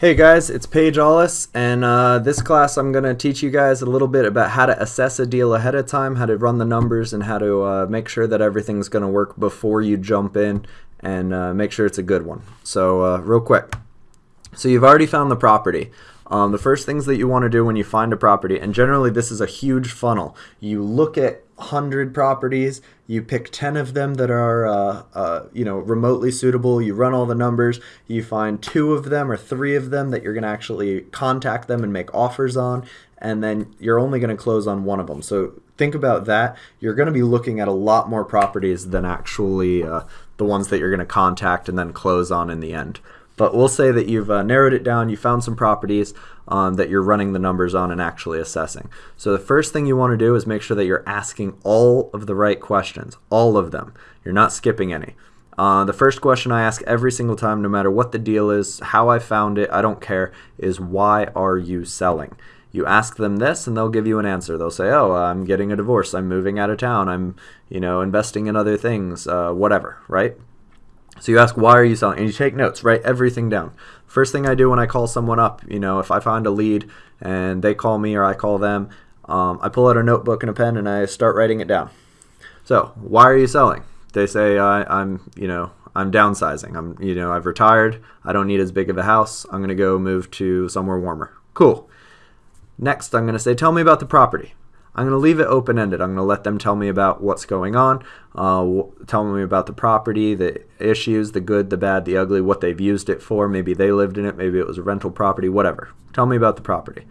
Hey guys, it's Paige Allis, and uh, this class I'm going to teach you guys a little bit about how to assess a deal ahead of time, how to run the numbers, and how to uh, make sure that everything's going to work before you jump in and uh, make sure it's a good one. So, uh, real quick. So, you've already found the property. Um, the first things that you want to do when you find a property, and generally this is a huge funnel, you look at 100 properties, you pick 10 of them that are uh, uh, you know remotely suitable, you run all the numbers, you find two of them or three of them that you're going to actually contact them and make offers on, and then you're only going to close on one of them. So think about that. You're going to be looking at a lot more properties than actually uh, the ones that you're going to contact and then close on in the end. But we'll say that you've uh, narrowed it down, you found some properties um, that you're running the numbers on and actually assessing. So the first thing you want to do is make sure that you're asking all of the right questions, all of them. You're not skipping any. Uh, the first question I ask every single time, no matter what the deal is, how I found it, I don't care, is why are you selling? You ask them this and they'll give you an answer. They'll say, "Oh, I'm getting a divorce. I'm moving out of town. I'm, you know, investing in other things, uh, whatever." Right? So you ask, why are you selling? And you take notes, write everything down. First thing I do when I call someone up, you know, if I find a lead and they call me or I call them, um, I pull out a notebook and a pen and I start writing it down. So why are you selling? They say I, am you know, I'm downsizing. I'm, you know, I've retired. I don't need as big of a house. I'm going to go move to somewhere warmer. Cool. Next, I'm going to say, tell me about the property. I'm going to leave it open ended. I'm going to let them tell me about what's going on, uh, tell me about the property, the issues, the good, the bad, the ugly, what they've used it for. Maybe they lived in it, maybe it was a rental property, whatever. Tell me about the property.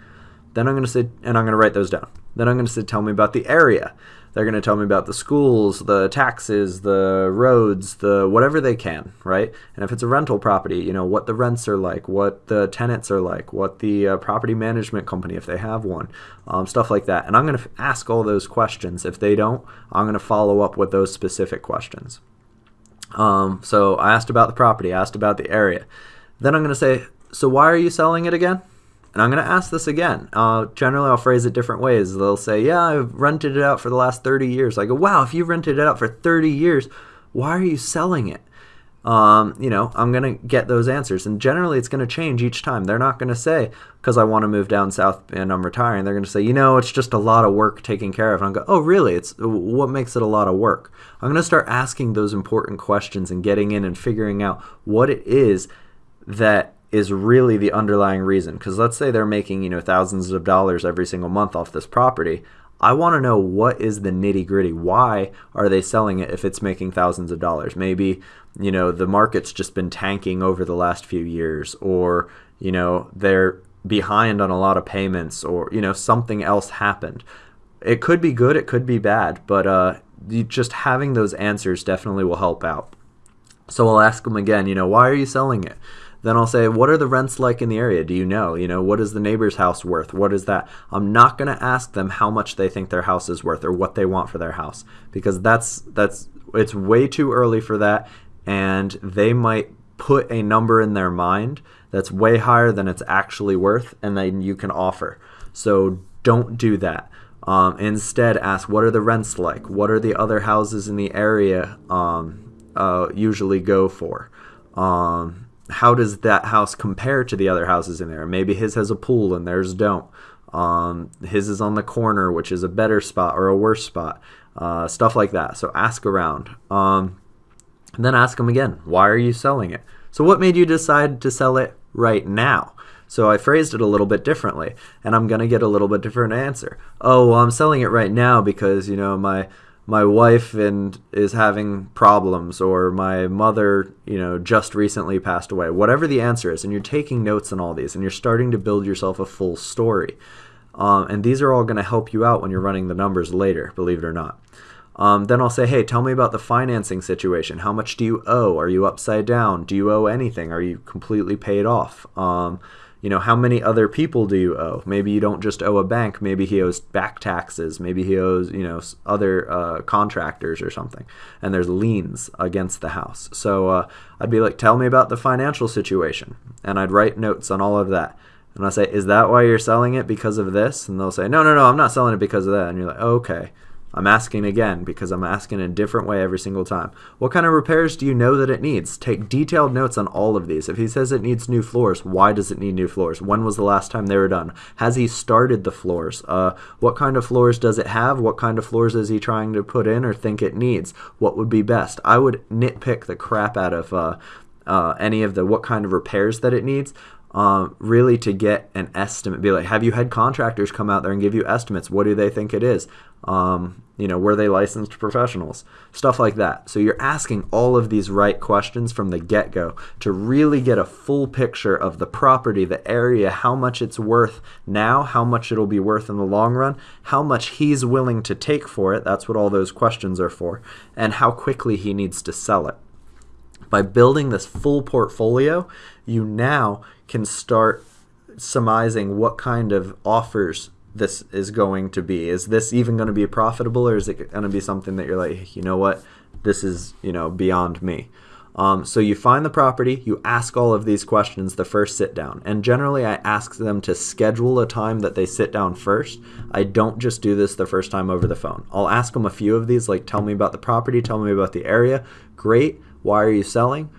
Then I'm going to say, and I'm going to write those down. Then I'm going to say, tell me about the area. They're going to tell me about the schools, the taxes, the roads, the whatever they can, right? And if it's a rental property, you know, what the rents are like, what the tenants are like, what the uh, property management company, if they have one, um, stuff like that. And I'm going to ask all those questions. If they don't, I'm going to follow up with those specific questions. Um, so I asked about the property, I asked about the area. Then I'm going to say, so why are you selling it again? And I'm going to ask this again. Uh, generally, I'll phrase it different ways. They'll say, Yeah, I've rented it out for the last 30 years. I go, Wow, if you've rented it out for 30 years, why are you selling it? Um, you know, I'm going to get those answers. And generally, it's going to change each time. They're not going to say, because I want to move down south and I'm retiring, they're going to say, you know, it's just a lot of work taking care of. And I'm going, oh, really? It's what makes it a lot of work? I'm going to start asking those important questions and getting in and figuring out what it is that is really the underlying reason. Because let's say they're making you know thousands of dollars every single month off this property. I want to know what is the nitty gritty. Why are they selling it if it's making thousands of dollars? Maybe you know the market's just been tanking over the last few years, or you know they're behind on a lot of payments, or you know something else happened. It could be good, it could be bad, but uh, just having those answers definitely will help out. So I'll ask them again. You know, why are you selling it? Then I'll say, what are the rents like in the area? Do you know? You know, what is the neighbor's house worth? What is that? I'm not going to ask them how much they think their house is worth or what they want for their house because that's that's it's way too early for that and they might put a number in their mind that's way higher than it's actually worth and then you can offer. So don't do that. Um, instead, ask what are the rents like? What are the other houses in the area um, uh, usually go for? Um, how does that house compare to the other houses in there? Maybe his has a pool and theirs don't. Um, his is on the corner, which is a better spot or a worse spot. Uh, stuff like that. So ask around. Um, and then ask them again, why are you selling it? So what made you decide to sell it right now? So I phrased it a little bit differently, and I'm going to get a little bit different answer. Oh, well, I'm selling it right now because, you know, my my wife and is having problems or my mother you know just recently passed away. Whatever the answer is and you're taking notes on all these and you're starting to build yourself a full story. Um, and these are all going to help you out when you're running the numbers later believe it or not. Um, then i'll say hey tell me about the financing situation. How much do you owe? Are you upside down? Do you owe anything? Are you completely paid off? Um, you know, how many other people do you owe? Maybe you don't just owe a bank. Maybe he owes back taxes. Maybe he owes, you know, other uh, contractors or something. And there's liens against the house. So uh, I'd be like, tell me about the financial situation. And I'd write notes on all of that. And I say, is that why you're selling it because of this? And they'll say, no, no, no, I'm not selling it because of that. And you're like, okay, I'm asking again because I'm asking in a different way every single time. What kind of repairs do you know that it needs? Take detailed notes on all of these. If he says it needs new floors, why does it need new floors? When was the last time they were done? Has he started the floors? Uh, what kind of floors does it have? What kind of floors is he trying to put in or think it needs? What would be best? I would nitpick the crap out of uh, uh, any of the what kind of repairs that it needs um, really to get an estimate. Be like, have you had contractors come out there and give you estimates? What do they think it is? Um, you know, were they licensed professionals? Stuff like that. So you're asking all of these right questions from the get go to really get a full picture of the property, the area, how much it's worth now, how much it'll be worth in the long run, how much he's willing to take for it. That's what all those questions are for, and how quickly he needs to sell it. By building this full portfolio, you now can start surmising what kind of offers this is going to be. Is this even going to be profitable or is it going to be something that you're like, you know what, this is, you know, beyond me. Um, so you find the property, you ask all of these questions the first sit down. And generally, I ask them to schedule a time that they sit down first. I don't just do this the first time over the phone. I'll ask them a few of these, like tell me about the property, tell me about the area. Great. Why are you selling?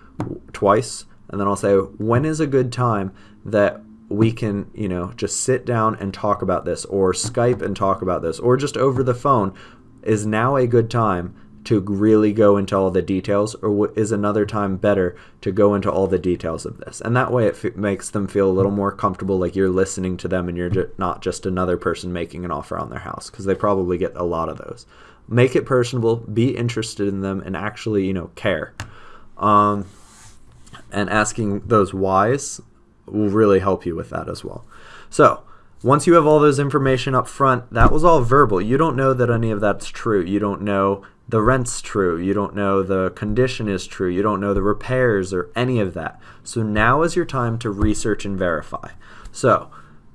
Twice. And then I'll say, when is a good time that we can, you know, just sit down and talk about this, or Skype and talk about this, or just over the phone? Is now a good time to really go into all the details, or is another time better to go into all the details of this? And that way it makes them feel a little more comfortable, like you're listening to them and you're ju- not just another person making an offer on their house, because they probably get a lot of those. Make it personable, be interested in them, and actually, you know, care. Um, and asking those whys will really help you with that as well. So, once you have all those information up front, that was all verbal. You don't know that any of that's true. You don't know the rent's true. You don't know the condition is true. You don't know the repairs or any of that. So now is your time to research and verify. So,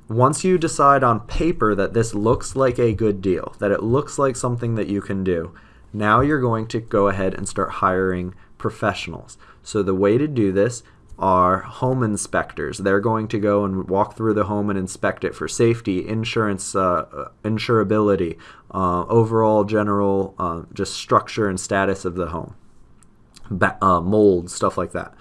once you decide on paper that this looks like a good deal, that it looks like something that you can do, now you're going to go ahead and start hiring professionals. So the way to do this are home inspectors. They're going to go and walk through the home and inspect it for safety, insurance, uh, uh, insurability, uh, overall general uh, just structure and status of the home, ba- uh, mold, stuff like that.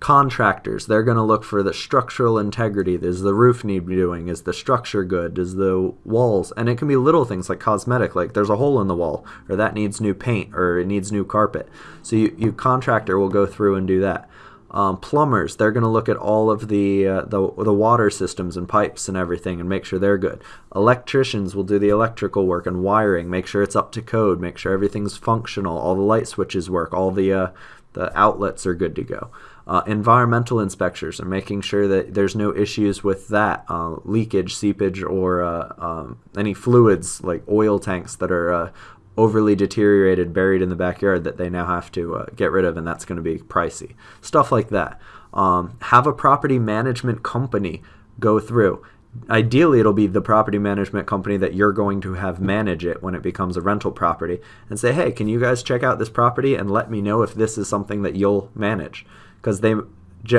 Contractors, they're going to look for the structural integrity. Does the roof need be doing? Is the structure good? Does the walls? And it can be little things like cosmetic, like there's a hole in the wall, or that needs new paint, or it needs new carpet. So you, you contractor will go through and do that. Um, plumbers, they're going to look at all of the, uh, the the water systems and pipes and everything and make sure they're good. Electricians will do the electrical work and wiring, make sure it's up to code, make sure everything's functional, all the light switches work, all the uh, the outlets are good to go. Uh, environmental inspectors are making sure that there's no issues with that uh, leakage, seepage, or uh, um, any fluids like oil tanks that are uh, overly deteriorated, buried in the backyard that they now have to uh, get rid of, and that's going to be pricey. Stuff like that. Um, have a property management company go through. Ideally, it'll be the property management company that you're going to have manage it when it becomes a rental property and say, hey, can you guys check out this property and let me know if this is something that you'll manage? Because they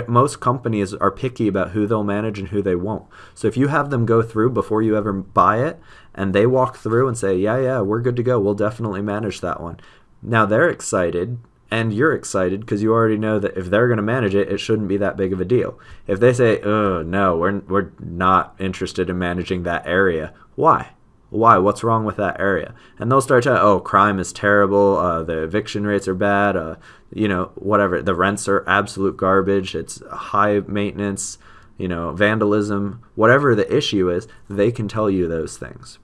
most companies are picky about who they'll manage and who they won't. So if you have them go through before you ever buy it and they walk through and say, "Yeah, yeah, we're good to go. We'll definitely manage that one." Now they're excited and you're excited because you already know that if they're going to manage it, it shouldn't be that big of a deal. If they say, "Oh, no, we're we're not interested in managing that area." Why? Why? What's wrong with that area? And they'll start to, oh, crime is terrible. Uh, the eviction rates are bad. Uh, you know, whatever. The rents are absolute garbage. It's high maintenance you know, vandalism, whatever the issue is, they can tell you those things.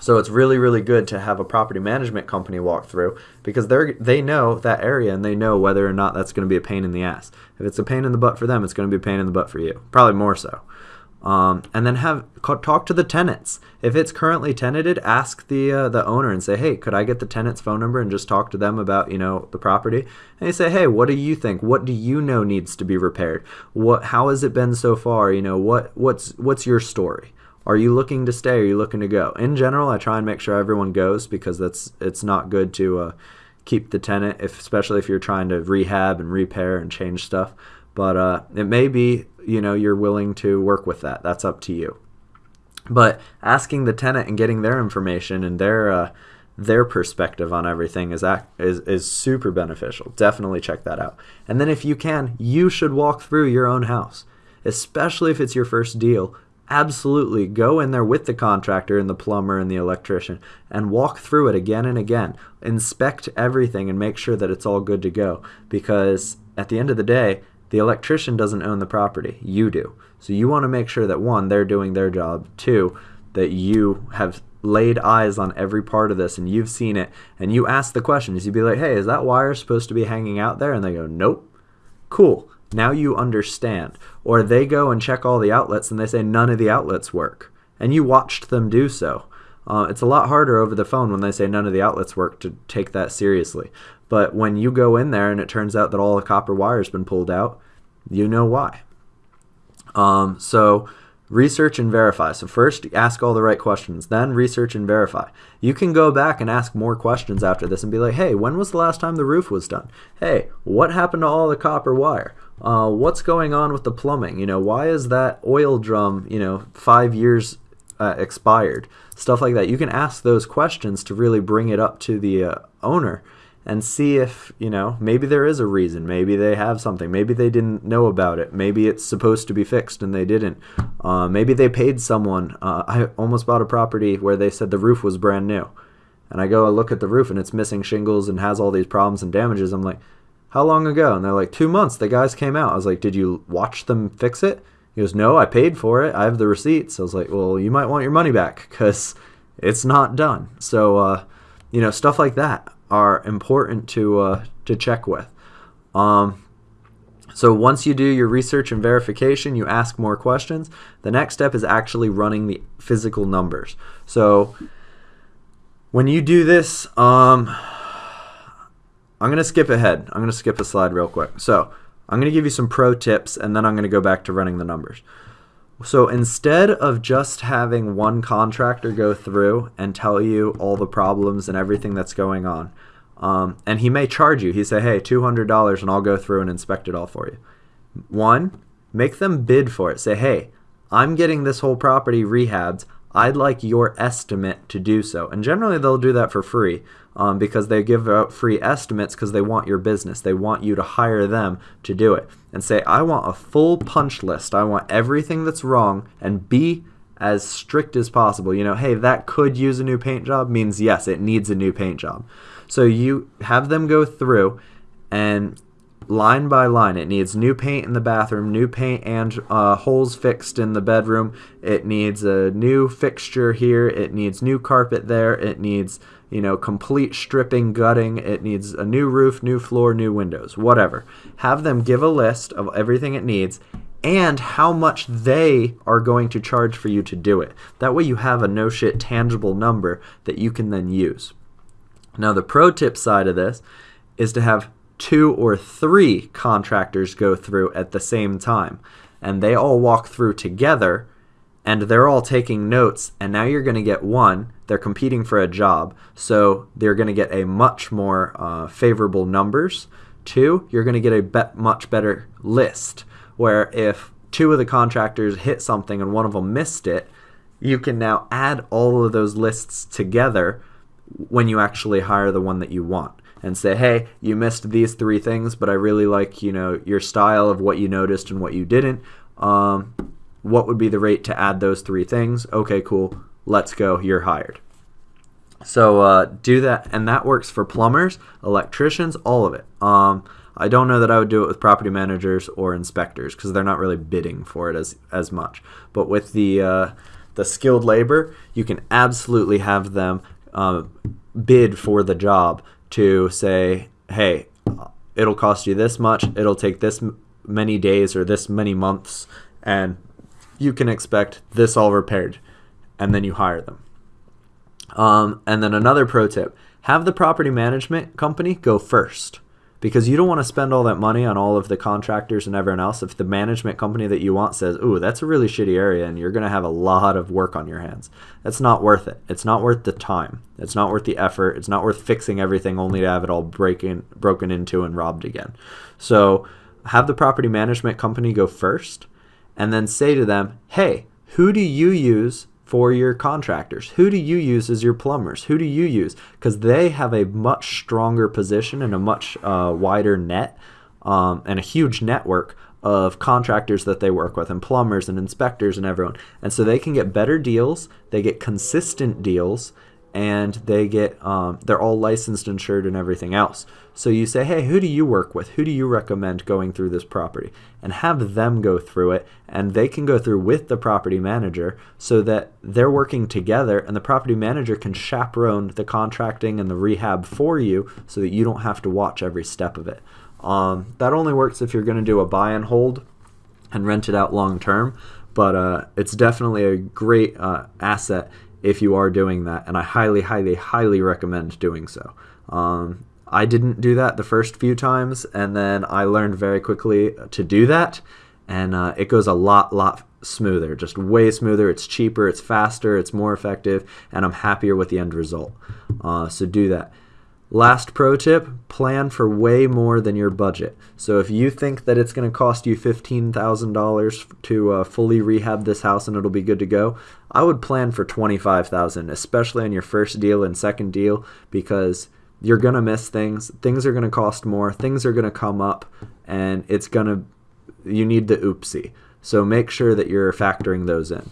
So it's really, really good to have a property management company walk through because they're they know that area and they know whether or not that's going to be a pain in the ass. If it's a pain in the butt for them, it's going to be a pain in the butt for you. Probably more so. Um, and then have talk to the tenants. If it's currently tenanted, ask the uh, the owner and say, "Hey, could I get the tenant's phone number and just talk to them about you know the property?" And you say, "Hey, what do you think? What do you know needs to be repaired? What how has it been so far? You know what what's what's your story?" Are you looking to stay? Are you looking to go? In general, I try and make sure everyone goes because that's it's not good to uh, keep the tenant, if especially if you're trying to rehab and repair and change stuff. But uh, it may be you know you're willing to work with that. That's up to you. But asking the tenant and getting their information and their uh, their perspective on everything is, is is super beneficial. Definitely check that out. And then if you can, you should walk through your own house, especially if it's your first deal. Absolutely go in there with the contractor and the plumber and the electrician and walk through it again and again. Inspect everything and make sure that it's all good to go because at the end of the day, the electrician doesn't own the property, you do. So you want to make sure that one, they're doing their job, two, that you have laid eyes on every part of this and you've seen it and you ask the questions. You'd be like, hey, is that wire supposed to be hanging out there? And they go, nope. Cool. Now you understand. Or they go and check all the outlets and they say none of the outlets work. And you watched them do so. Uh, it's a lot harder over the phone when they say none of the outlets work to take that seriously. But when you go in there and it turns out that all the copper wire's been pulled out, you know why. Um, so research and verify. So first ask all the right questions, then research and verify. You can go back and ask more questions after this and be like, hey, when was the last time the roof was done? Hey, what happened to all the copper wire? Uh, what's going on with the plumbing? You know, why is that oil drum, you know, five years uh, expired? Stuff like that. You can ask those questions to really bring it up to the uh, owner and see if, you know, maybe there is a reason. Maybe they have something. Maybe they didn't know about it. Maybe it's supposed to be fixed and they didn't. Uh, maybe they paid someone. Uh, I almost bought a property where they said the roof was brand new. And I go and look at the roof and it's missing shingles and has all these problems and damages. I'm like, how long ago? And they're like, two months. The guys came out. I was like, did you watch them fix it? He goes, no, I paid for it. I have the receipts. I was like, well, you might want your money back because it's not done. So, uh, you know, stuff like that are important to uh, to check with. Um, so once you do your research and verification, you ask more questions. The next step is actually running the physical numbers. So when you do this, um, I'm going to skip ahead. I'm going to skip a slide real quick. So I'm going to give you some pro tips and then I'm going to go back to running the numbers. So instead of just having one contractor go through and tell you all the problems and everything that's going on, um, and he may charge you, he say, hey, $200 and I'll go through and inspect it all for you. One, make them bid for it. Say, hey, I'm getting this whole property rehabbed. I'd like your estimate to do so. And generally they'll do that for free um, because they give out free estimates because they want your business. They want you to hire them to do it. And say, I want a full punch list. I want everything that's wrong and be as strict as possible. You know, hey, that could use a new paint job means yes, it needs a new paint job. So you have them go through and line by line. It needs new paint in the bathroom, new paint and uh, holes fixed in the bedroom. It needs a new fixture here. It needs new carpet there. It needs, you know, complete stripping, gutting. It needs a new roof, new floor, new windows, whatever. Have them give a list of everything it needs and how much they are going to charge for you to do it. That way you have a no shit tangible number that you can then use. Now the pro tip side of this is to have two or three contractors go through at the same time. And they all walk through together and they're all taking notes. And now you're going to get one, they're competing for a job. So they're going to get a much more uh, favorable numbers. Two, you're going to get a be much better list where if two of the contractors hit something and one of them missed it, you can now add all of those lists together when you actually hire the one that you want and say, hey, you missed these three things, but I really like, you know, your style of what you noticed and what you didn't. Um, what would be the rate to add those three things? Okay, cool. Let's go. You're hired. So uh, do that, and that works for plumbers, electricians, all of it. Um, I don't know that I would do it with property managers or inspectors because they're not really bidding for it as as much. But with the uh, the skilled labor, you can absolutely have them uh, bid for the job to say, hey, it'll cost you this much, it'll take this many days or this many months, and you can expect this all repaired, and then you hire them. Um, and then another pro tip have the property management company go first because you don't want to spend all that money on all of the contractors and everyone else if the management company that you want says, "Ooh, that's a really shitty area and you're going to have a lot of work on your hands." That's not worth it. It's not worth the time. It's not worth the effort. It's not worth fixing everything only to have it all breaking broken into and robbed again. So, have the property management company go first and then say to them, "Hey, who do you use for your contractors? Who do you use as your plumbers? Who do you use? Because they have a much stronger position and a much uh, wider net um, and a huge network of contractors that they work with and plumbers and inspectors and everyone. And so they can get better deals, they get consistent deals, and they get um, they're all licensed, insured, and everything else. So you say, hey, who do you work with? Who do you recommend going through this property? And have them go through it, and they can go through with the property manager so that they're working together, and the property manager can chaperone the contracting and the rehab for you so that you don't have to watch every step of it. Um, that only works if you're going to do a buy and hold and rent it out long term, but uh, it's definitely a great uh, asset if you are doing that, and I highly, highly, highly recommend doing so. Um, I didn't do that the first few times, and then I learned very quickly to do that, and uh, it goes a lot, lot smoother, just way smoother. It's cheaper, it's faster, it's more effective, and I'm happier with the end result. Uh, so do that. Last pro tip plan for way more than your budget. So, if you think that it's going to cost you $15,000 to uh, fully rehab this house and it'll be good to go, I would plan for 25,000, especially on your first deal and second deal, because you're going to miss things. Things are going to cost more, things are going to come up, and it's going to, you need the oopsie. So, make sure that you're factoring those in.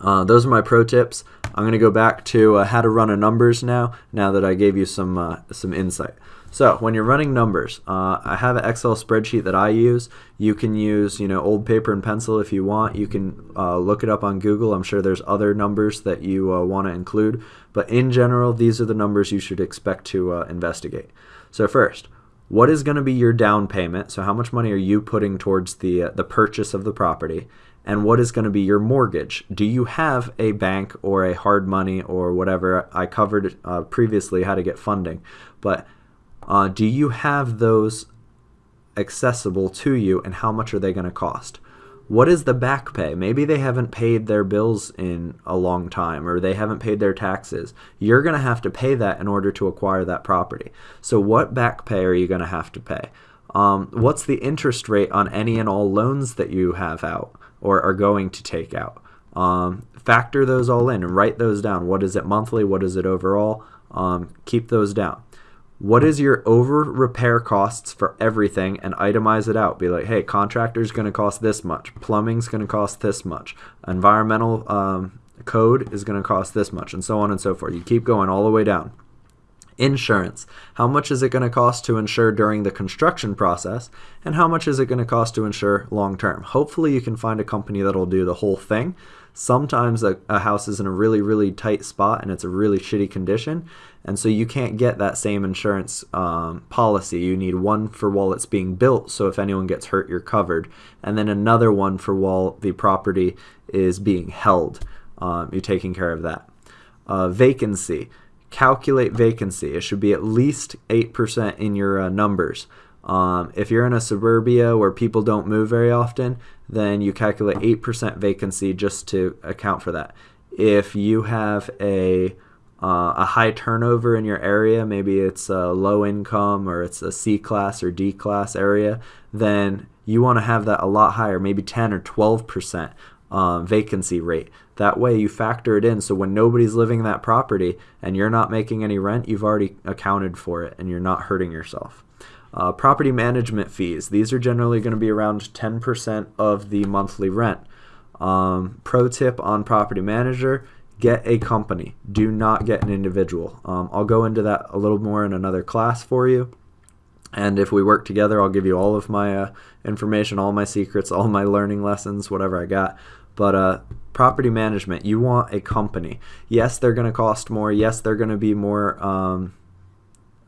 Uh, those are my pro tips. I'm going to go back to uh, how to run a numbers now, now that I gave you some, uh, some insight. So when you're running numbers, uh, I have an Excel spreadsheet that I use. You can use, you know, old paper and pencil if you want. You can uh, look it up on Google. I'm sure there's other numbers that you uh, want to include. But in general, these are the numbers you should expect to uh, investigate. So first, what is going to be your down payment? So how much money are you putting towards the, uh, the purchase of the property? And what is going to be your mortgage. Do you have a bank or a hard money or whatever? I covered uh, previously how to get funding, but uh, do you have those accessible to you and how much are they going to cost? What is the back pay? Maybe they haven't paid their bills in a long time or they haven't paid their taxes. You're going to have to pay that in order to acquire that property. So, what back pay are you going to have to pay? Um, what's the interest rate on any and all loans that you have out? Or are going to take out. Um, factor those all in and write those down. What is it monthly? What is it overall? Um, keep those down. What is your over repair costs for everything and itemize it out? Be like, hey, contractor's going to cost this much, plumbing's going to cost this much, environmental um, code is going to cost this much, and so on and so forth. You keep going all the way down. Insurance. How much is it going to cost to insure during the construction process? And how much is it going to cost to insure long term? Hopefully, you can find a company that'll do the whole thing. Sometimes a, a, house is in a really, really tight spot and it's a really shitty condition. And so you can't get that same insurance um, policy. You need one for while it's being built, so if anyone gets hurt, you're covered. And then another one for while the property is being held. Um, you're taking care of that. Uh, vacancy calculate vacancy. It should be at least 8% in your uh, numbers. Um, if you're in a suburbia where people don't move very often, then you calculate 8% vacancy just to account for that. If you have a uh, a high turnover in your area, maybe it's a low income or it's a C class or D class area, then you want to have that a lot higher, maybe 10 or 12 percent um, vacancy rate. That way you factor it in so when nobody's living in that property and you're not making any rent, you've already accounted for it and you're not hurting yourself. Uh, property management fees. These are generally going to be around 10% of the monthly rent. Um, pro tip on property manager get a company. Do not get an individual. Um, I'll go into that a little more in another class for you. And if we work together, I'll give you all of my uh, information, all my secrets, all my learning lessons, whatever I got. But uh, property management, you want a company. Yes, they're going to cost more. Yes, they're going to be more um,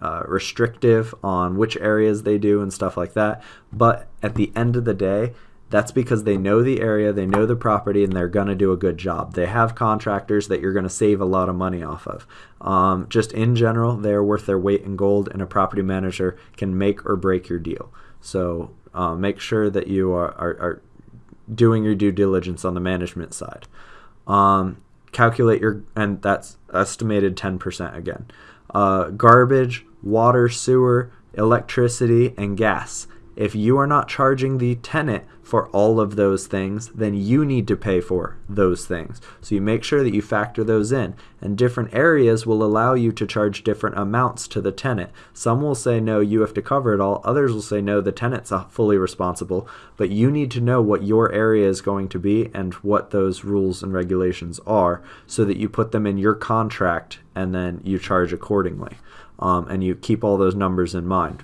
uh, restrictive on which areas they do and stuff like that. But at the end of the day, that's because they know the area, they know the property, and they're going to do a good job. They have contractors that you're going to save a lot of money off of. Um, just in general, they're worth their weight in gold, and a property manager can make or break your deal. So uh, make sure that you are, are, are doing your due diligence on the management side. Um, calculate your, and that's estimated 10% again. Uh, garbage, water, sewer, electricity, and gas. If you are not charging the tenant for all of those things, then you need to pay for those things. So you make sure that you factor those in. And different areas will allow you to charge different amounts to the tenant. Some will say, no, you have to cover it all. Others will say, no, the tenant's fully responsible. But you need to know what your area is going to be and what those rules and regulations are so that you put them in your contract and then you charge accordingly. Um, and you keep all those numbers in mind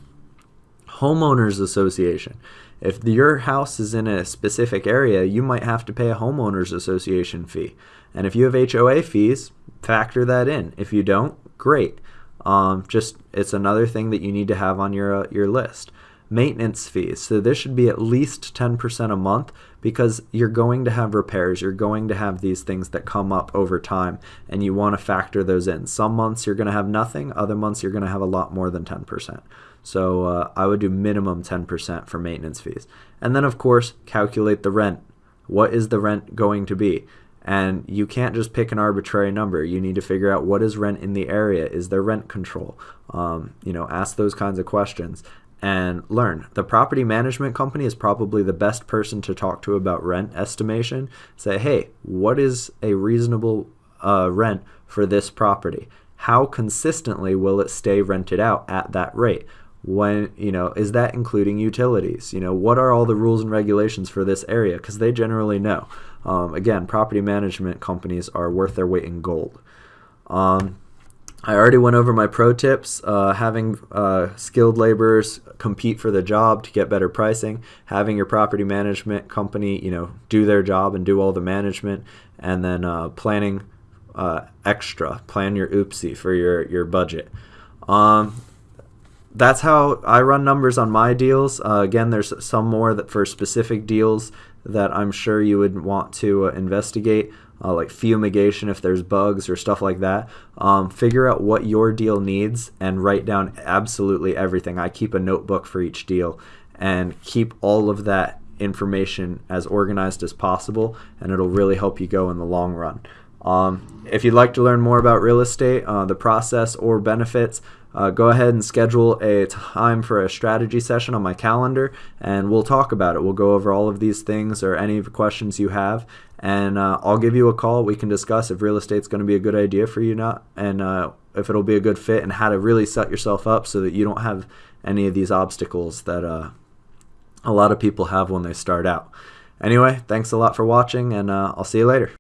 homeowners association. If your house is in a specific area, you might have to pay a homeowners association fee. And if you have HOA fees, factor that in. If you don't, great. Um, just it's another thing that you need to have on your uh, your list. Maintenance fees. So this should be at least 10% a month because you're going to have repairs. You're going to have these things that come up over time and you want to factor those in. Some months you're going to have nothing, other months you're going to have a lot more than 10%. So uh, I would do minimum 10% for maintenance fees. And then, of course, calculate the rent. What is the rent going to be? And you can't just pick an arbitrary number. You need to figure out what is rent in the area. Is there rent control? Um, you know, ask those kinds of questions and learn. The property management company is probably the best person to talk to about rent estimation. Say, hey, what is a reasonable uh, rent for this property? How consistently will it stay rented out at that rate? When you know is that including utilities? You know what are all the rules and regulations for this area? Because they generally know. Um, again property management companies are worth their weight in gold. Um, I already went over my pro tips uh, having uh, skilled laborers compete for the job to get better pricing having your property management company you know do their job and do all the management and then uh, planning uh, extra plan your oopsie for your your budget. Um, that's how I run numbers on my deals. Uh, again, there's some more that for specific deals that I'm sure you would want to uh, investigate, uh, like fumigation if there's bugs or stuff like that. Um, figure out what your deal needs and write down absolutely everything. I keep a notebook for each deal and keep all of that information as organized as possible, and it'll really help you go in the long run. Um, if you'd like to learn more about real estate, uh, the process, or benefits, uh, go ahead and schedule a time for a strategy session on my calendar and we'll talk about it. We'll go over all of these things or any questions you have and uh, I'll give you a call. We can discuss if real estate's going to be a good idea for you not and uh, if it'll be a good fit and how to really set yourself up so that you don't have any of these obstacles that uh, a lot of people have when they start out. Anyway, thanks a lot for watching and uh, I'll see you later.